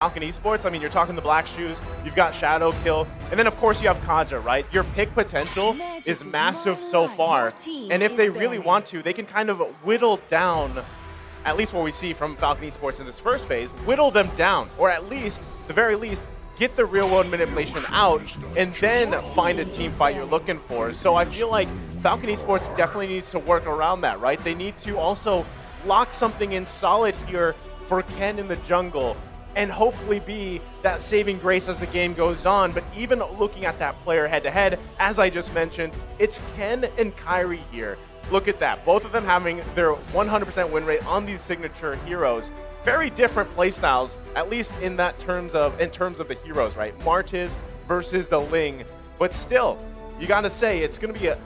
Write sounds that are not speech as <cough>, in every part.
Falcon Esports, I mean, you're talking the Black Shoes, you've got Shadow Kill, and then of course you have Kaja, right? Your pick potential is massive so far, and if they really want to, they can kind of whittle down, at least what we see from Falcon Esports in this first phase, whittle them down, or at least, the very least, get the real world manipulation out, and then find a team fight you're looking for. So I feel like Falcon Esports definitely needs to work around that, right? They need to also lock something in solid here for Ken in the jungle and hopefully be that saving grace as the game goes on. But even looking at that player head to head, as I just mentioned, it's Ken and Kairi here. Look at that. Both of them having their 100% win rate on these signature heroes. Very different playstyles, at least in that terms of in terms of the heroes, right? Martis versus the Ling. But still, you gotta say it's gonna be a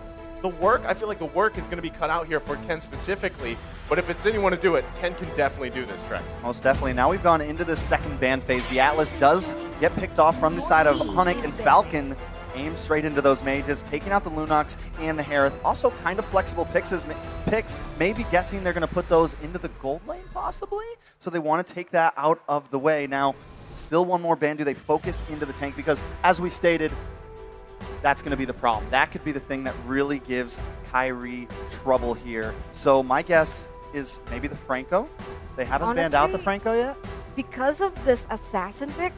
the work, I feel like the work is going to be cut out here for Ken specifically. But if it's anyone to do it, Ken can definitely do this, Trex. Most definitely. Now we've gone into the second ban phase. The Atlas does get picked off from the side of Onic and Falcon. Aim straight into those mages, taking out the Lunox and the Harith. Also kind of flexible picks, picks. maybe guessing they're going to put those into the gold lane, possibly? So they want to take that out of the way. Now, still one more ban. Do they focus into the tank? Because as we stated, that's going to be the problem. That could be the thing that really gives Kairi trouble here. So my guess is maybe the Franco. They haven't Honestly, banned out the Franco yet? Because of this assassin pick,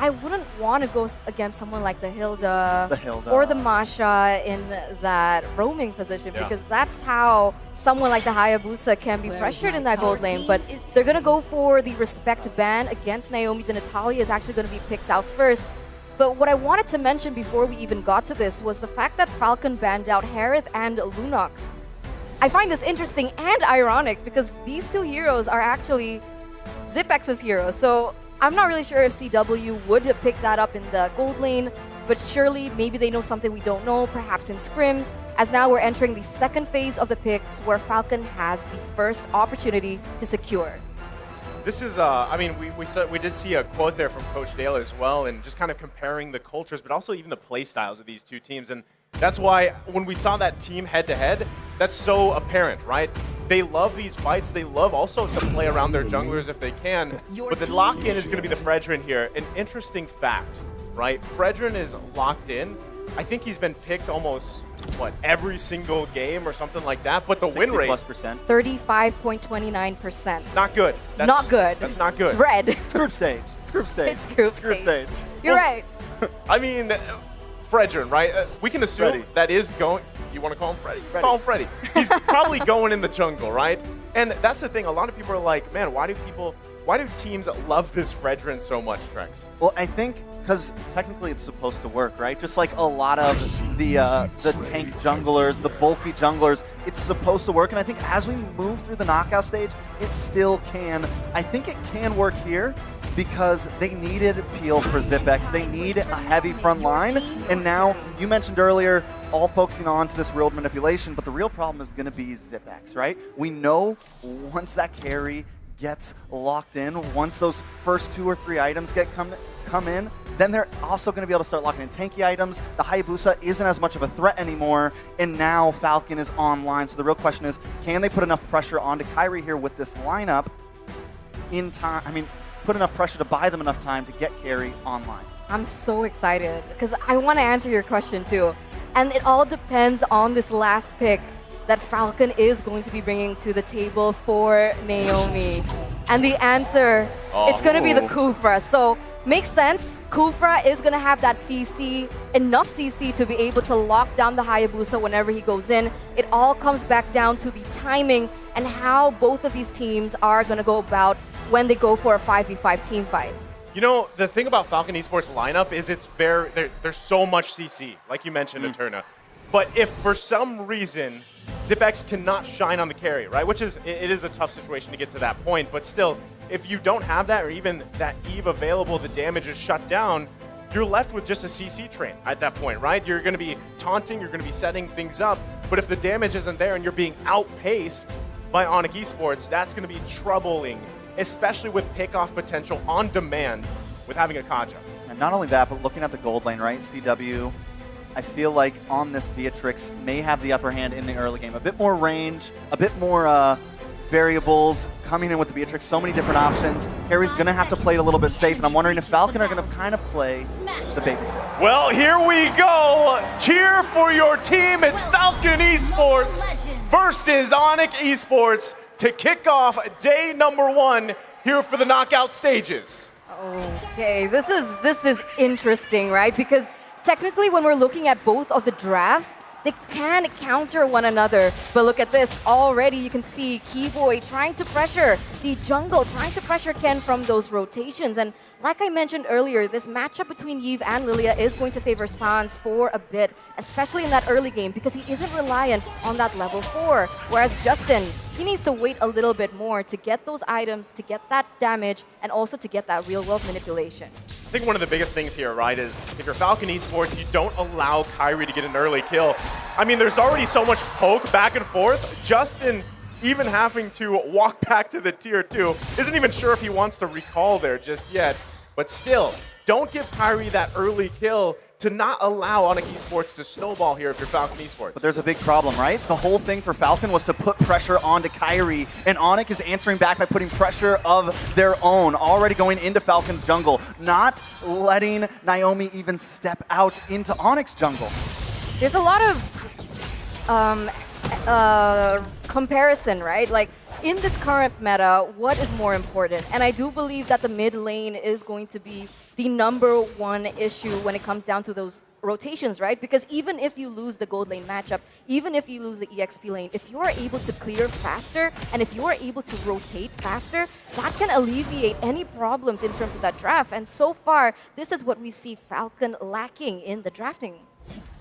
I wouldn't want to go against someone like the Hilda, the Hilda. or the Masha in that roaming position yeah. because that's how someone like the Hayabusa can be pressured in that gold lane. But they're going to go for the respect ban against Naomi. The Natalia is actually going to be picked out first. But what I wanted to mention before we even got to this was the fact that Falcon banned out Harith and Lunox. I find this interesting and ironic because these two heroes are actually Xipex's heroes. So I'm not really sure if CW would pick that up in the gold lane, but surely maybe they know something we don't know, perhaps in scrims, as now we're entering the second phase of the picks where Falcon has the first opportunity to secure. This is, uh, I mean, we, we, saw, we did see a quote there from Coach Dale as well, and just kind of comparing the cultures, but also even the play styles of these two teams. And that's why when we saw that team head to head, that's so apparent, right? They love these fights. They love also to play around their junglers if they can. But the lock in is going to be the Fredrin here. An interesting fact, right? Fredrin is locked in. I think he's been picked almost what every single game or something like that. But the win rate plus percent, thirty-five point twenty-nine percent. Not good. That's, not good. That's not good. Red. It's group stage. It's group stage. It's group, it's group stage. stage. You're well, right. <laughs> I mean, Fredrin, right? Uh, we can assume Freddy. that is going. You want to call him Freddy? Freddy. Call him Freddy. <laughs> He's probably going in the jungle, right? And that's the thing. A lot of people are like, man, why do people? Why do teams love this Fredrin so much, Trex? Well, I think because technically it's supposed to work, right? Just like a lot of the uh, the tank junglers, the bulky junglers, it's supposed to work. And I think as we move through the knockout stage, it still can. I think it can work here because they needed peel for Xyp9x. They need a heavy front line. And now, you mentioned earlier, all focusing on to this real manipulation, but the real problem is going to be Xyp9x, right? We know once that carry gets locked in, once those first two or three items get come come in, then they're also going to be able to start locking in tanky items. The Hayabusa isn't as much of a threat anymore, and now Falcon is online. So the real question is, can they put enough pressure onto Kairi here with this lineup in time? I mean, put enough pressure to buy them enough time to get carry online. I'm so excited because I want to answer your question too. And it all depends on this last pick that Falcon is going to be bringing to the table for Naomi. And the answer, oh. it's going to be the Khufra. So makes sense. Khufra is going to have that CC, enough CC to be able to lock down the Hayabusa whenever he goes in. It all comes back down to the timing and how both of these teams are going to go about when they go for a 5v5 team fight. You know, the thing about Falcon Esports lineup is it's very, there's so much CC, like you mentioned, mm. Eterna. But if for some reason Xyp9x cannot shine on the carry, right? Which is, it is a tough situation to get to that point, but still, if you don't have that or even that Yve available, the damage is shut down, you're left with just a CC train at that point, right? You're going to be taunting, you're going to be setting things up, but if the damage isn't there and you're being outpaced by Onic Esports, that's going to be troubling, especially with pickoff potential on demand with having a Kaja. And not only that, but looking at the gold lane, right? CW I feel like on this Beatrix may have the upper hand in the early game. A bit more range, a bit more uh, variables coming in with the Beatrix, so many different options. Harry's going to have to play it a little bit safe, and I'm wondering if Falcon are going to kind of play the babysitter. Well, here we go. Cheer for your team. It's Falcon Esports versus Onic Esports to kick off day number one here for the knockout stages. Okay, this is this is interesting, right? Because technically, when we're looking at both of the drafts, they can counter one another. But look at this. Already you can see Kiboy trying to pressure the jungle, trying to pressure Ken from those rotations. And like I mentioned earlier, this matchup between Yve and Lylia is going to favor Sanz for a bit, especially in that early game, because he isn't reliant on that level 4. Whereas Justin, he needs to wait a little bit more to get those items, to get that damage, and also to get that real-world manipulation. I think one of the biggest things here, right, is if you're Falcon Esports, you don't allow Kairi to get an early kill. I mean, there's already so much poke back and forth. Justin even having to walk <laughs> back to the tier 2 isn't even sure if he wants to recall there just yet. But still, don't give Kairi that early kill to not allow Onic Esports to snowball here if you're Falcon Esports. But there's a big problem, right? The whole thing for Falcon was to put pressure onto Kairi, and Onic is answering back by putting pressure of their own, already going into Falcon's jungle, not letting Naomi even step out into Onic's jungle. There's a lot of um, uh, comparison, right? Like, in this current meta, what is more important? And I do believe that the mid lane is going to be the number one issue when it comes down to those rotations, right? Because even if you lose the gold lane matchup, even if you lose the EXP lane, if you are able to clear faster and if you are able to rotate faster, that can alleviate any problems in terms of that draft. And so far, this is what we see Falcon lacking in the drafting.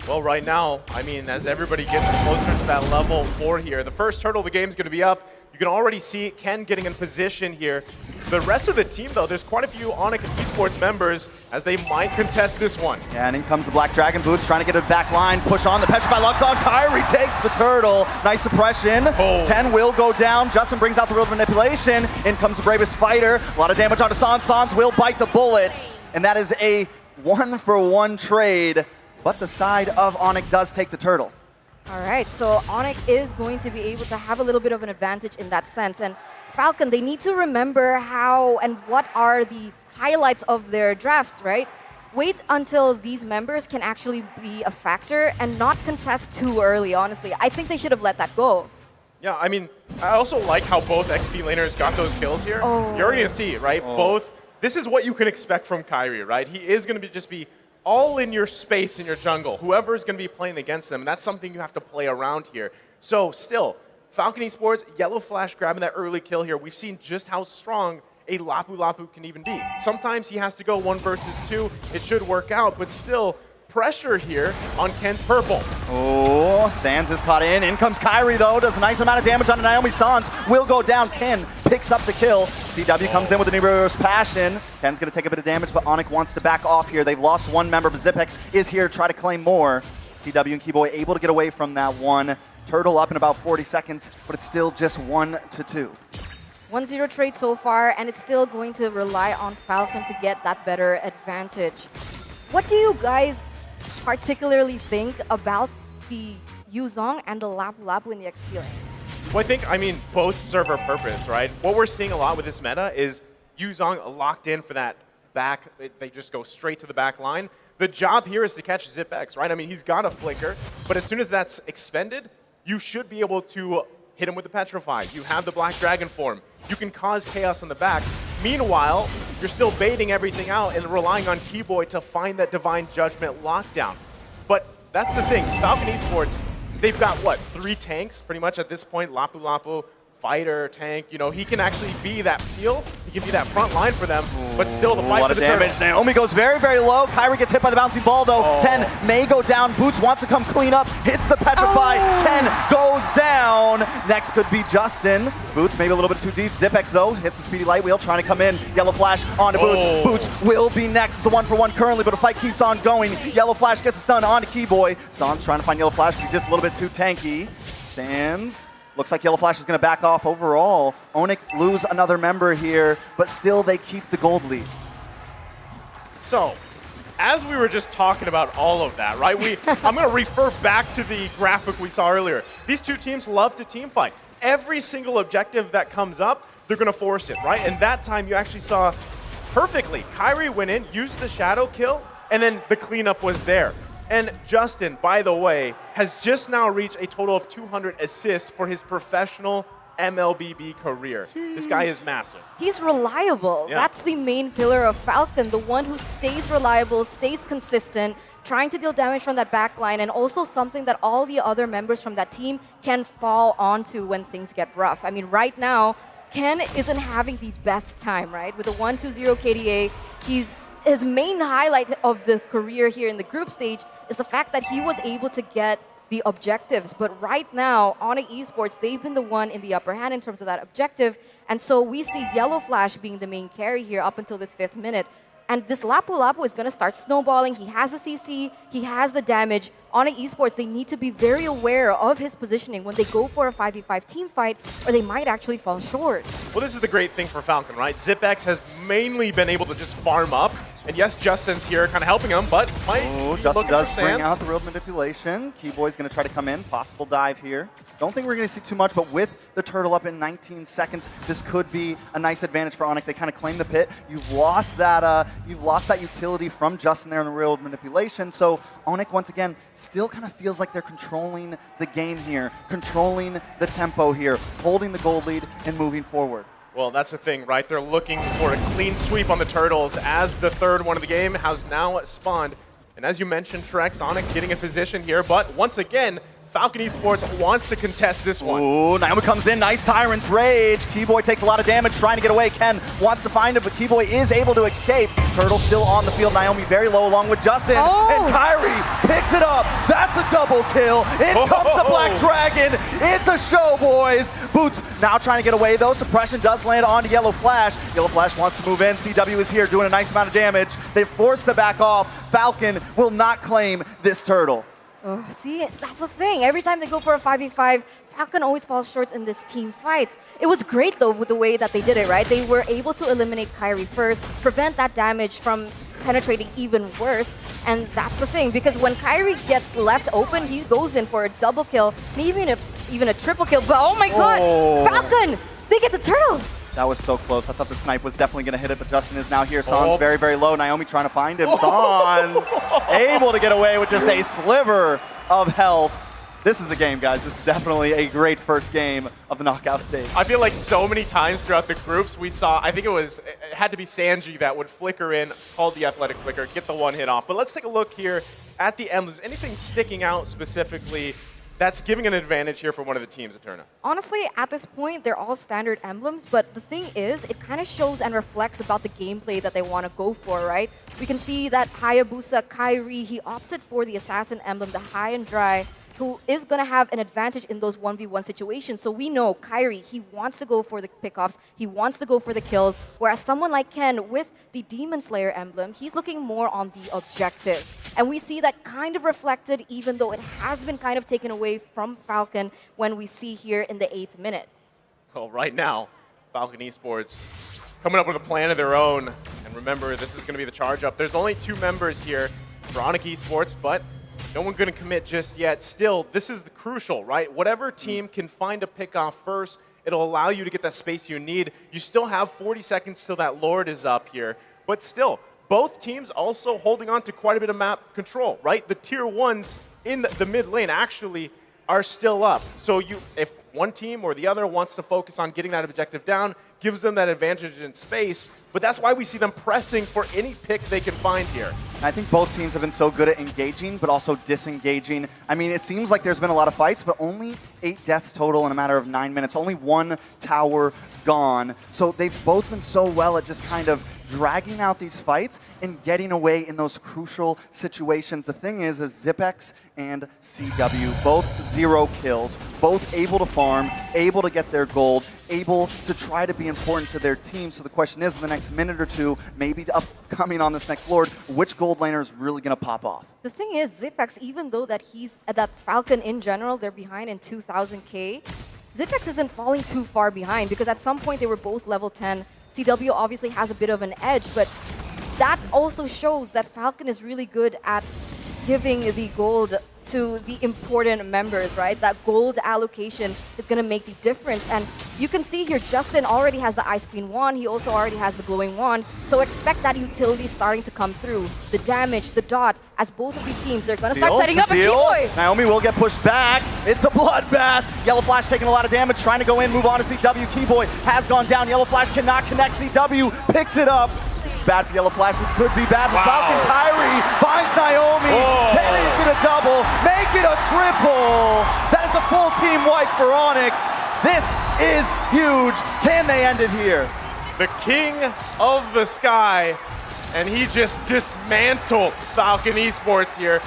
Well, right now, I mean, as everybody gets closer to that level four here, the first turtle of the game is going to be up. You can already see Ken getting in position here. The rest of the team, though, there's quite a few Onic Esports members as they might contest this one. Yeah, and in comes the Black Dragon Butss trying to get a back line, push on, the Petrify locks on, Kairi takes the turtle. Nice suppression. Oh. Ken will go down. Justin brings out the real manipulation. In comes the bravest fighter. A lot of damage onto Sanz. Sanz will bite the bullet. And that is a one-for-one -one trade but the side of Onic does take the turtle. All right, so Onic is going to be able to have a little bit of an advantage in that sense. And Falcon, they need to remember how and what are the highlights of their draft, right? Wait until these members can actually be a factor and not contest too early, honestly. I think they should have let that go. Yeah, I mean, I also like how both XP laners got those kills here. Oh. You're going to see, right? Oh. Both. This is what you can expect from Kairi, right? He is going to be just be all in your space in your jungle. Whoever is going to be playing against them, And that's something you have to play around here. So still, Falcon Esports, Yellow Flash grabbing that early kill here. We've seen just how strong a Lapu Lapu can even be. Sometimes he has to go one versus two. It should work out, but still, pressure here on Ken's purple. Oh, Sanz is caught in. In comes Kairi, though. Does a nice amount of damage on Naomi Sanz. Will go down. Ken picks up the kill. CW comes in with an Eros Passion. Ken's going to take a bit of damage, but Onic wants to back off here. They've lost one member, but Zipex is here to try to claim more. CW and Kiboy able to get away from that one. Turtle up in about 40 seconds, but it's still just one to two. 1-0 trade so far, and it's still going to rely on Falcon to get that better advantage. What do you guys particularly think about the Yu Zhong and the Lapu Lapu in the XP lane? Well, I think, I mean, both serve a purpose, right? What we're seeing a lot with this meta is Yu Zhong locked in for that back, they just go straight to the back line. The job here is to catch Zipex, right? I mean, he's got a flicker, but as soon as that's expended, you should be able to hit him with the Petrify. You have the Black Dragon form. You can cause chaos on the back. Meanwhile, you're still baiting everything out and relying on Kiboy to find that Divine Judgment lockdown. But that's the thing. Falcon Esports, they've got, what, three tanks pretty much at this point? Lapu Lapu, fighter, tank, you know, he can actually be that peel. He can be that front line for them, but still the fight A lot of damage. Turtle. Naomi goes very, very low. Kairi gets hit by the bouncing ball, though. Oh. Ken may go down. Butss wants to come clean up. Hits the Petrify. Oh. Ken goes down. Next could be Justin. Butss maybe a little bit too deep. Zipex, though, hits the speedy light wheel, trying to come in. Yellow Flash onto Butss. Oh. Butss will be next. It's a one for one currently, but the fight keeps on going. Yellow Flash gets a stun onto Kiboy. Sanz trying to find Yellow Flash, but he's just a little bit too tanky. Sanz Looks like Yellow Flash is going to back off overall. Onic lose another member here, but still they keep the gold lead. So, as we were just talking about all of that, right? We <laughs> I'm going to refer back to the graphic we saw earlier. These two teams love to team fight. every single objective that comes up, they're going to force it, right? And that time you actually saw perfectly. Kairi went in, used the shadow kill, and then the cleanup was there. And Justin, by the way, has just now reached a total of 200 assists for his professional MLBB career. Jeez. This guy is massive. He's reliable. Yeah. That's the main pillar of Falcon, the one who stays reliable, stays consistent, trying to deal damage from that backline, and also something that all the other members from that team can fall onto when things get rough. I mean, right now, Ken isn't having the best time, right? With a 1-2-0 KDA, he's his main highlight of the career here in the group stage is the fact that he was able to get the objectives. But right now, Onic Esports, they've been the one in the upper hand in terms of that objective. And so we see Yellow Flash being the main carry here up until this fifth minute. And this Lapu Lapu is going to start snowballing. He has the CC, he has the damage. Onic Esports, they need to be very aware of his positioning when they go for a 5v5 team fight, or they might actually fall short. Well, this is the great thing for Falcon, right? Zipex has mainly been able to just farm up. And yes, Justin's here kind of helping him, but might Ooh, Justin does bring out the real manipulation. Kiboy's going to try to come in. Possible dive here. Don't think we're going to see too much, but with the turtle up in 19 seconds, this could be a nice advantage for Onic. They kind of claim the pit. You've lost that uh, you've lost that utility from Justin there in the real manipulation. So Onic, once again, still kind of feels like they're controlling the game here, controlling the tempo here, holding the gold lead and moving forward. Well, that's the thing, right? They're looking for a clean sweep on the Turtles as the third one of the game has now spawned. And as you mentioned, Trex, Onic getting a position here, but once again, Falcon Esports wants to contest this one. Ooh, Naomi comes in, nice Tyrant's Rage. Kiboy takes a lot of damage trying to get away. Ken wants to find him, but Kiboy is able to escape. Turtle still on the field, Naomi very low along with Justin. Oh. And Kairi picks it up. That's a double kill. In oh. comes the Black Dragon. It's a show, boys. Butss now trying to get away though. Suppression does land onto Yellow Flash. Yellow Flash wants to move in. CW is here doing a nice amount of damage. They force the back off. Falcon will not claim this turtle. Oh, see, that's the thing. Every time they go for a 5v5, Falcon always falls short in this team fight. It was great, though, with the way that they did it, right? They were able to eliminate Kairi first, prevent that damage from penetrating even worse. And that's the thing, because when Kairi gets left open, he goes in for a double kill, maybe even a, even a triple kill. But oh my god, oh. Falcon, they get the turtle. That was so close. I thought the snipe was definitely going to hit it, but Justin is now here. Sanz oh. very, very low. Naomi trying to find him. <laughs> Sanz able to get away with just a sliver of health. This is a game, guys. This is definitely a great first game of the knockout stage. I feel like so many times throughout the groups we saw, I think it was, it had to be Sanji that would flicker in, called the athletic flicker, get the one hit off. But let's take a look here at the emblems. Anything sticking out specifically that's giving an advantage here for one of the teams, Eterna. Honestly, at this point, they're all standard emblems, but the thing is, it kind of shows and reflects about the gameplay that they want to go for, right? We can see that Hayabusa Kairi, he opted for the Assassin emblem, the high and dry, who is going to have an advantage in those 1v1 situations. So we know Kairi, he wants to go for the pickoffs, he wants to go for the kills, whereas someone like Ken with the Demon Slayer emblem, he's looking more on the objectives. And we see that kind of reflected even though it has been kind of taken away from Falcon when we see here in the 8th minute. Well, right now, Falcon Esports coming up with a plan of their own. And remember, this is going to be the charge up. There's only two members here for Onic Esports, but no one going to commit just yet. Still, this is the crucial, right? Whatever team can find a pick off first, it'll allow you to get that space you need. You still have 40 seconds till that Lord is up here. But still, both teams also holding on to quite a bit of map control, right? The tier ones in the, the mid lane actually are still up. So you, if one team or the other wants to focus on getting that objective down, gives them that advantage in space. But that's why we see them pressing for any pick they can find here. I think both teams have been so good at engaging, but also disengaging. I mean, it seems like there's been a lot of fights, but only eight deaths total in a matter of nine minutes. Only one tower gone. So they've both been so well at just kind of dragging out these fights and getting away in those crucial situations. The thing is, is Zipex and CW, both zero kills, both able to farm, able to get their gold, able to try to be important to their team. So the question is, in the next minute or two, maybe upcoming on this next Lord, which gold laner is really going to pop off? The thing is, Zipex, even though that he's that Falcon in general, they're behind in 2,000k. Zipex isn't falling too far behind because at some point they were both level 10. CW obviously has a bit of an edge, but that also shows that Falcon is really good at giving the gold to the important members, right? That gold allocation is going to make the difference. And you can see here, Justin already has the Ice Queen wand. He also already has the Glowing Wand. So expect that utility starting to come through. The damage, the dot, as both of these teams, they're going to start setting up a Kiboy. Naomi will get pushed back. It's a bloodbath. Yellow Flash taking a lot of damage, trying to go in, move on to CW. Kiboy has gone down. Yellow Flash cannot connect. CW picks it up. This is bad for Yellow Flash. This could be bad for wow. Falcon. Kairi finds Naomi. Oh. Can it get a double? Make it a triple. That is a full team wipe for Onic. This is huge. Can they end it here? The king of the sky, and he just dismantled Falcon Esports here.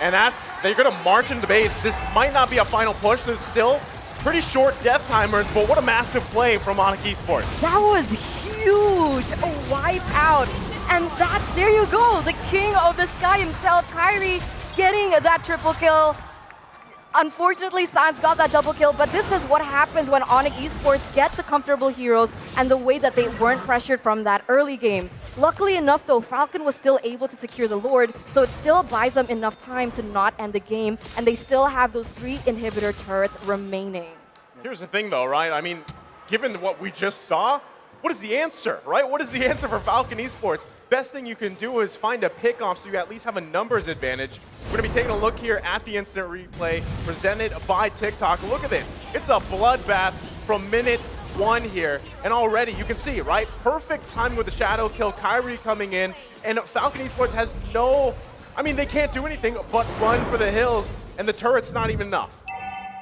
And after, they're going to march into base. This might not be a final push. There's still pretty short death timers, but what a massive play from Onic Esports. That was huge, wipe out. And that, there you go, the king of the sky himself, Kairi, getting that triple kill. Unfortunately, Sanz got that double kill, but this is what happens when Onic Esports get the comfortable heroes and the way that they weren't pressured from that early game. Luckily enough, though, Falcon was still able to secure the Lord, so it still buys them enough time to not end the game, and they still have those three inhibitor turrets remaining. Here's the thing, though, right? I mean, given what we just saw, what is the answer, right? What is the answer for Falcon Esports? Best thing you can do is find a pickoff so you at least have a numbers advantage. We're going to be taking a look here at the instant replay presented by TikTok. Look at this. It's a bloodbath from minute one here. And already you can see, right? Perfect timing with the shadow kill, Kairi coming in, and Falcon Esports has no, I mean, they can't do anything but run for the hills, and the turret's not even enough.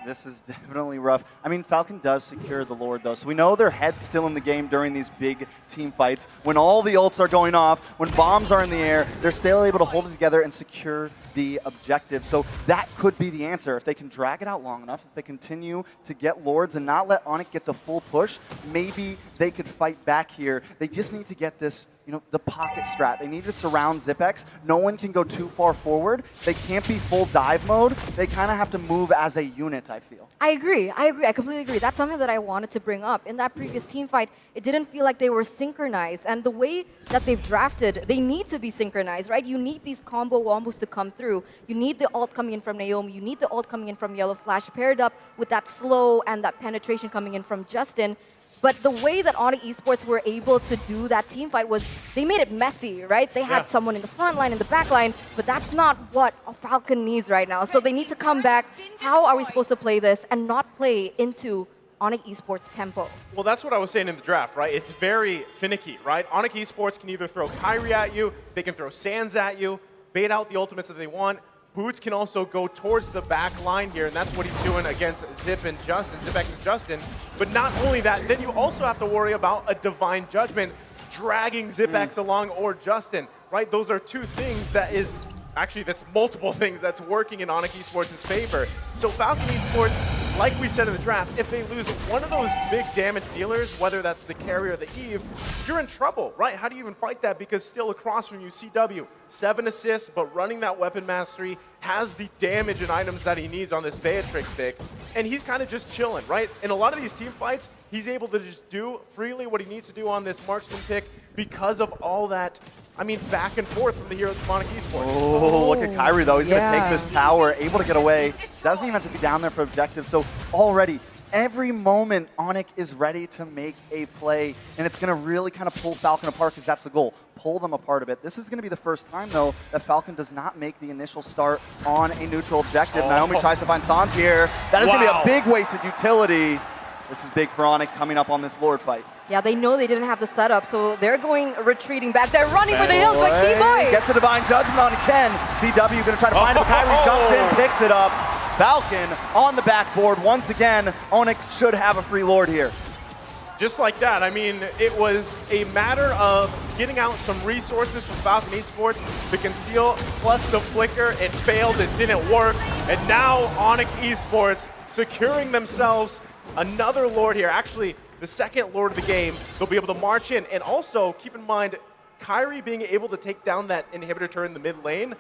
This is <laughs> definitely rough. I mean, Falcon does secure the Lord, though, so we know their head's still in the game during these big team fights. When all the ults are going off, when bombs are in the air, they're still able to hold it together and secure the objective. So that could be the answer. If they can drag it out long enough, if they continue to get Lords and not let Onic get the full push, maybe they could fight back here. They just need to get this you know, the pocket strat. They need to surround Zipex. No one can go too far forward. They can't be full dive mode. They kind of have to move as a unit, I feel. I agree. I agree. I completely agree. That's something that I wanted to bring up. In that previous team fight, it didn't feel like they were synchronized. And the way that they've drafted, they need to be synchronized, right? You need these combo wombos to come through. You need the ult coming in from Naomi. You need the ult coming in from Yellow Flash paired up with that slow and that penetration coming in from Justin. But the way that Onic Esports were able to do that team fight was they made it messy, right? They had yeah. someone in the front line, in the back line, but that's not what Falcon needs right now. So they need to come back. How are we supposed to play this and not play into Onic Esports tempo. Well, that's what I was saying in the draft, right? It's very finicky, right? Onic Esports can either throw Kairi at you, they can throw Sanz at you, bait out the ultimates that they want, Butss can also go towards the back line here, and that's what he's doing against Zip and Justin, Zipex and Justin. But not only that, then you also have to worry about a Divine Judgment dragging Zipex mm. along or Justin, right? Those are two things that is actually that's multiple <laughs> things that's working in Onic Esports' favor. So Falcon Esports, like we said in the draft, if they lose one of those big damage dealers, whether that's the carry or the Yve, you're in trouble, right? How do you even fight that? Because still across from you, CW, seven assists, but running that weapon mastery, has the damage and items that he needs on this Beatrix pick, and he's kind of just chilling, right? In a lot of these team fights, he's able to just do freely what he needs to do on this marksman pick because of all that I mean, back and forth from the heroes of Onic Esports. Oh, look at Kairi, though. He's yeah. going to take this tower, able to get away. Doesn't even have to be down there for objective. So already, every moment, Onic is ready to make a play, and it's going to really kind of pull Falcon apart because that's the goal. Pull them apart a bit. This is going to be the first time, though, that Falcon does not make the initial start on a neutral objective. Oh. Naomi tries to find Sanz here. That is wow. going to be a big wasted utility. This is big for Onic coming up on this Lord fight. Yeah, they know they didn't have the setup, so they're going retreating back. They're running for the hills, but Kiboy gets a divine judgment on Ken. CW gonna try to find him. Kairi jumps in, oh. picks it up. Falcon on the backboard once again. Onic should have a free lord here. Just like that. I mean, it was a matter of getting out some resources from Falcon Esports, the conceal plus the flicker. It failed, it didn't work. And now Onic Esports securing themselves another lord here. Actually, the second Lord of the game, they'll be able to march in. And also, keep in mind, Kairi being able to take down that inhibitor turret in the mid lane,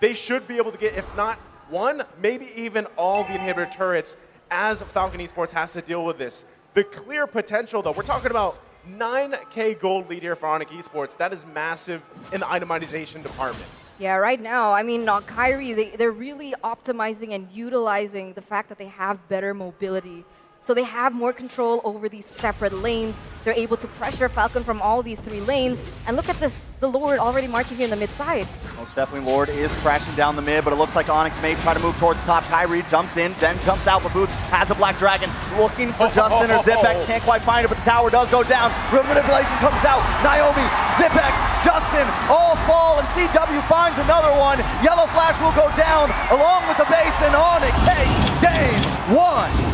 they should be able to get, if not one, maybe even all the inhibitor turrets as Falcon Esports has to deal with this. The clear potential, though, we're talking about 9K gold lead here for Onic Esports. That is massive in the itemization department. Yeah, right now, I mean, uh, Kairi, they, they're really optimizing and utilizing the fact that they have better mobility. So they have more control over these separate lanes. They're able to pressure Falcon from all these three lanes. And look at this, the Lord already marching here in the mid side. Most definitely Lord is crashing down the mid, but it looks like Onic may try to move towards top. Kairi jumps in, then jumps out, but Butss has a Black Dragon looking for <laughs> Justin or Zipex. Can't quite find it, but the tower does go down. Real manipulation comes out. Naomi, Zipex, Justin all fall, and CW finds another one. Yellow Flash will go down along with the base, and Onic takes game one.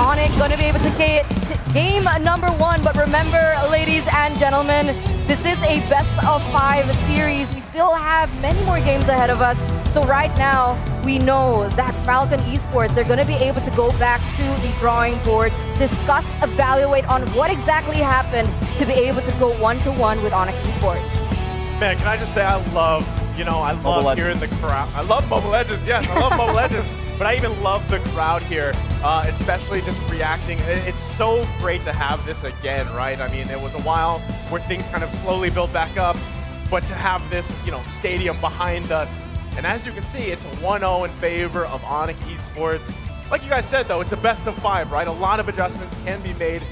Onic gonna be able to get game number one, but remember, ladies and gentlemen, this is a best of five series. We still have many more games ahead of us. So right now, we know that Falcon Esports, they're gonna be able to go back to the drawing board, discuss, evaluate on what exactly happened to be able to go one-to-one -one with Onic Esports. Man, can I just say I love, you know, I love hearing the crowd. I love Mobile Legends, yes, I love Mobile <laughs> Legends. But I even love the crowd here, uh, especially just reacting. It's so great to have this again, right? I mean, it was a while where things kind of slowly built back up, but to have this, you know, stadium behind us. And as you can see, it's 1-0 in favor of Onic Esports. Like you guys said, though, it's a best of five, right? A lot of adjustments can be made